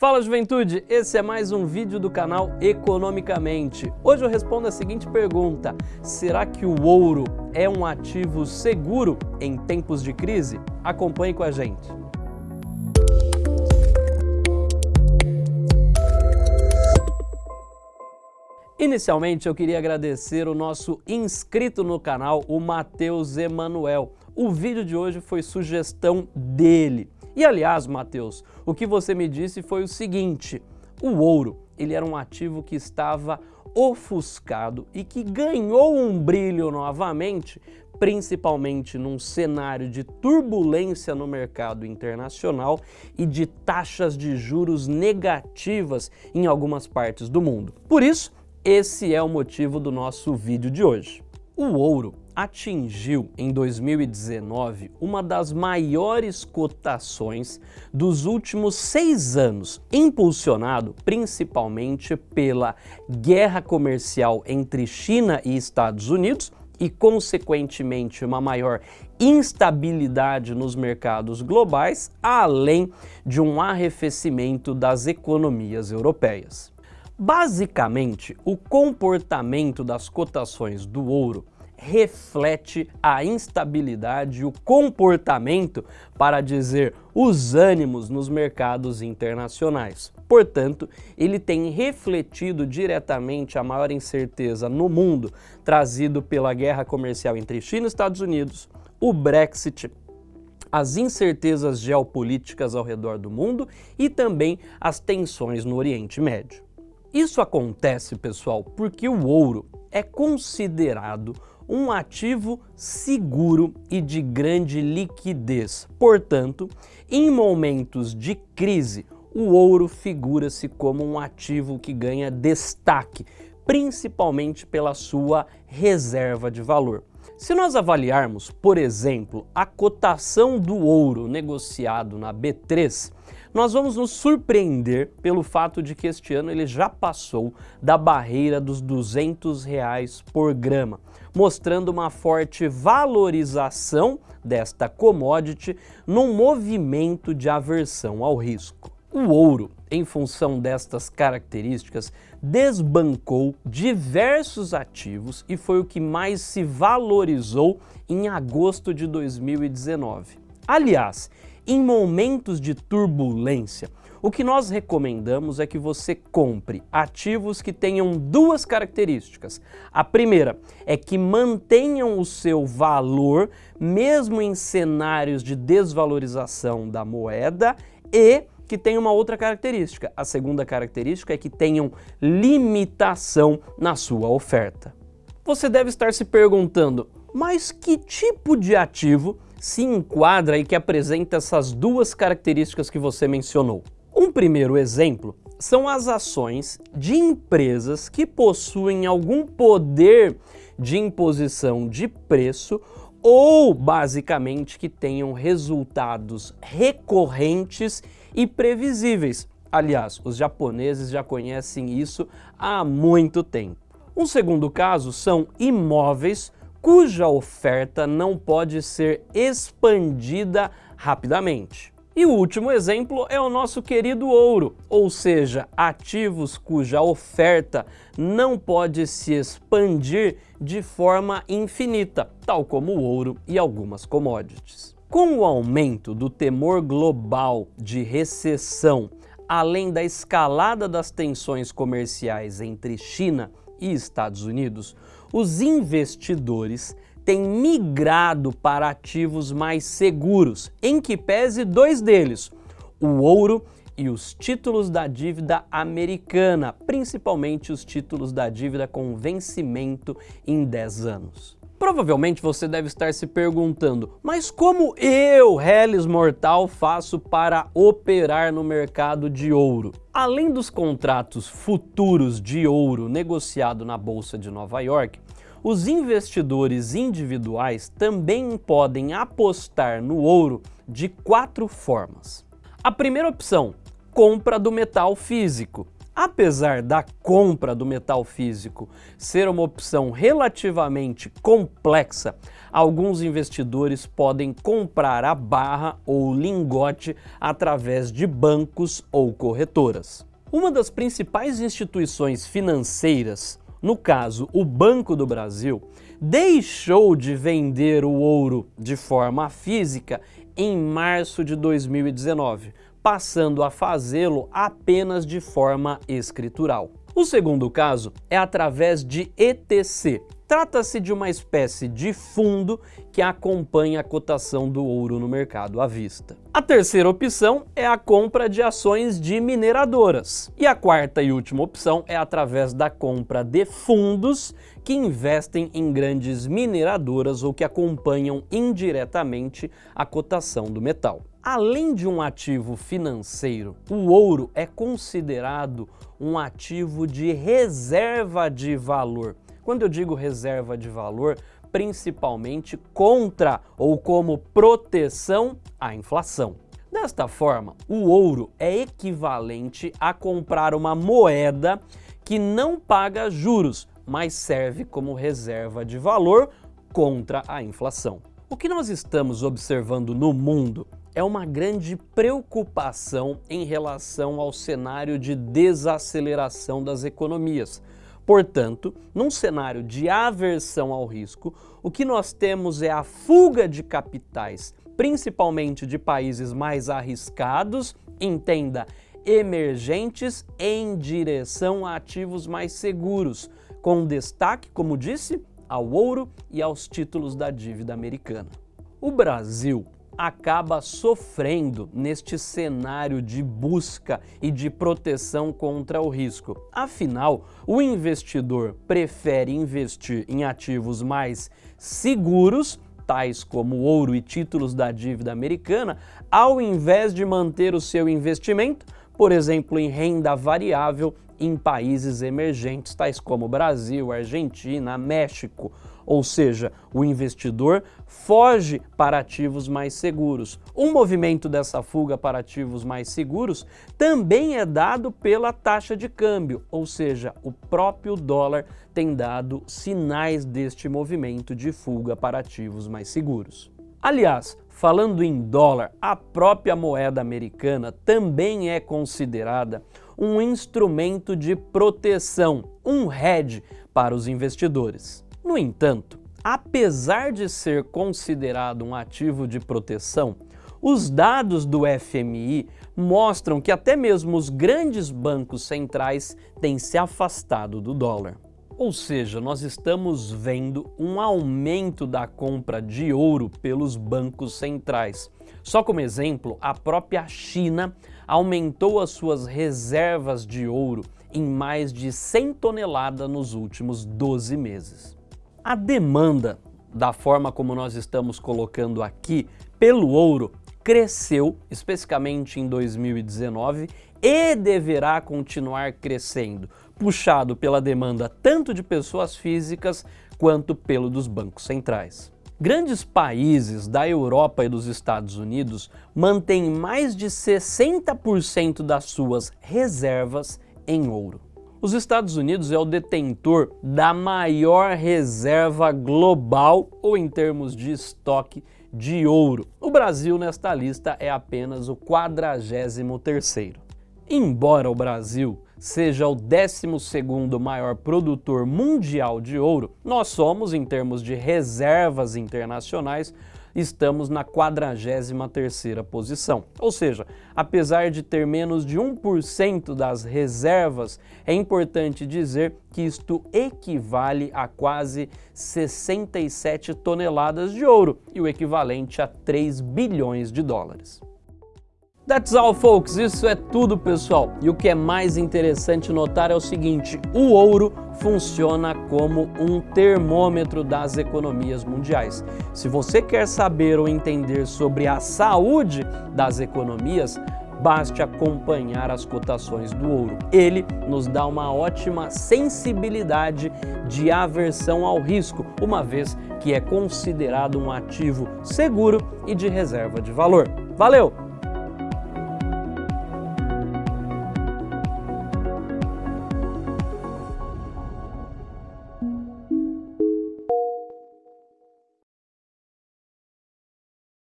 Fala juventude, esse é mais um vídeo do canal Economicamente. Hoje eu respondo a seguinte pergunta, será que o ouro é um ativo seguro em tempos de crise? Acompanhe com a gente. Inicialmente eu queria agradecer o nosso inscrito no canal, o Matheus Emanuel. O vídeo de hoje foi sugestão dele. E aliás, Matheus, o que você me disse foi o seguinte, o ouro, ele era um ativo que estava ofuscado e que ganhou um brilho novamente, principalmente num cenário de turbulência no mercado internacional e de taxas de juros negativas em algumas partes do mundo. Por isso, esse é o motivo do nosso vídeo de hoje. O ouro atingiu em 2019 uma das maiores cotações dos últimos seis anos, impulsionado principalmente pela guerra comercial entre China e Estados Unidos e, consequentemente, uma maior instabilidade nos mercados globais, além de um arrefecimento das economias europeias. Basicamente, o comportamento das cotações do ouro reflete a instabilidade o comportamento, para dizer os ânimos nos mercados internacionais. Portanto, ele tem refletido diretamente a maior incerteza no mundo, trazido pela guerra comercial entre China e Estados Unidos, o Brexit, as incertezas geopolíticas ao redor do mundo e também as tensões no Oriente Médio. Isso acontece, pessoal, porque o ouro é considerado um ativo seguro e de grande liquidez. Portanto, em momentos de crise, o ouro figura-se como um ativo que ganha destaque, principalmente pela sua reserva de valor. Se nós avaliarmos, por exemplo, a cotação do ouro negociado na B3, nós vamos nos surpreender pelo fato de que este ano ele já passou da barreira dos 200 reais por grama, mostrando uma forte valorização desta commodity num movimento de aversão ao risco. O ouro, em função destas características, desbancou diversos ativos e foi o que mais se valorizou em agosto de 2019. Aliás, em momentos de turbulência, o que nós recomendamos é que você compre ativos que tenham duas características. A primeira é que mantenham o seu valor mesmo em cenários de desvalorização da moeda e que tem uma outra característica. A segunda característica é que tenham limitação na sua oferta. Você deve estar se perguntando, mas que tipo de ativo se enquadra e que apresenta essas duas características que você mencionou. Um primeiro exemplo são as ações de empresas que possuem algum poder de imposição de preço ou, basicamente, que tenham resultados recorrentes e previsíveis. Aliás, os japoneses já conhecem isso há muito tempo. Um segundo caso são imóveis cuja oferta não pode ser expandida rapidamente. E o último exemplo é o nosso querido ouro, ou seja, ativos cuja oferta não pode se expandir de forma infinita, tal como o ouro e algumas commodities. Com o aumento do temor global de recessão, além da escalada das tensões comerciais entre China e Estados Unidos, os investidores têm migrado para ativos mais seguros, em que pese dois deles, o ouro e os títulos da dívida americana, principalmente os títulos da dívida com vencimento em 10 anos. Provavelmente você deve estar se perguntando, mas como eu, Hellis Mortal, faço para operar no mercado de ouro? Além dos contratos futuros de ouro negociado na Bolsa de Nova York, os investidores individuais também podem apostar no ouro de quatro formas. A primeira opção, compra do metal físico. Apesar da compra do metal físico ser uma opção relativamente complexa, alguns investidores podem comprar a barra ou lingote através de bancos ou corretoras. Uma das principais instituições financeiras, no caso o Banco do Brasil, deixou de vender o ouro de forma física em março de 2019, passando a fazê-lo apenas de forma escritural. O segundo caso é através de ETC. Trata-se de uma espécie de fundo que acompanha a cotação do ouro no mercado à vista. A terceira opção é a compra de ações de mineradoras. E a quarta e última opção é através da compra de fundos que investem em grandes mineradoras ou que acompanham indiretamente a cotação do metal. Além de um ativo financeiro, o ouro é considerado um ativo de reserva de valor. Quando eu digo reserva de valor, principalmente contra ou como proteção à inflação. Desta forma, o ouro é equivalente a comprar uma moeda que não paga juros, mas serve como reserva de valor contra a inflação. O que nós estamos observando no mundo é uma grande preocupação em relação ao cenário de desaceleração das economias. Portanto, num cenário de aversão ao risco, o que nós temos é a fuga de capitais, principalmente de países mais arriscados, entenda, emergentes, em direção a ativos mais seguros, com destaque, como disse, ao ouro e aos títulos da dívida americana. O Brasil acaba sofrendo neste cenário de busca e de proteção contra o risco. Afinal, o investidor prefere investir em ativos mais seguros, tais como ouro e títulos da dívida americana, ao invés de manter o seu investimento, por exemplo, em renda variável em países emergentes, tais como Brasil, Argentina, México, ou seja, o investidor foge para ativos mais seguros. Um movimento dessa fuga para ativos mais seguros também é dado pela taxa de câmbio, ou seja, o próprio dólar tem dado sinais deste movimento de fuga para ativos mais seguros. Aliás, falando em dólar, a própria moeda americana também é considerada um instrumento de proteção, um hedge para os investidores. No entanto, apesar de ser considerado um ativo de proteção, os dados do FMI mostram que até mesmo os grandes bancos centrais têm se afastado do dólar. Ou seja, nós estamos vendo um aumento da compra de ouro pelos bancos centrais. Só como exemplo, a própria China aumentou as suas reservas de ouro em mais de 100 toneladas nos últimos 12 meses. A demanda, da forma como nós estamos colocando aqui, pelo ouro cresceu, especificamente em 2019, e deverá continuar crescendo, puxado pela demanda tanto de pessoas físicas quanto pelo dos bancos centrais. Grandes países da Europa e dos Estados Unidos mantêm mais de 60% das suas reservas em ouro. Os Estados Unidos é o detentor da maior reserva global ou em termos de estoque de ouro. O Brasil nesta lista é apenas o 43º. Embora o Brasil seja o 12º maior produtor mundial de ouro, nós somos, em termos de reservas internacionais, estamos na 43ª posição. Ou seja, apesar de ter menos de 1% das reservas, é importante dizer que isto equivale a quase 67 toneladas de ouro e o equivalente a 3 bilhões de dólares. That's all, folks. Isso é tudo, pessoal. E o que é mais interessante notar é o seguinte, o ouro funciona como um termômetro das economias mundiais. Se você quer saber ou entender sobre a saúde das economias, baste acompanhar as cotações do ouro. Ele nos dá uma ótima sensibilidade de aversão ao risco, uma vez que é considerado um ativo seguro e de reserva de valor. Valeu!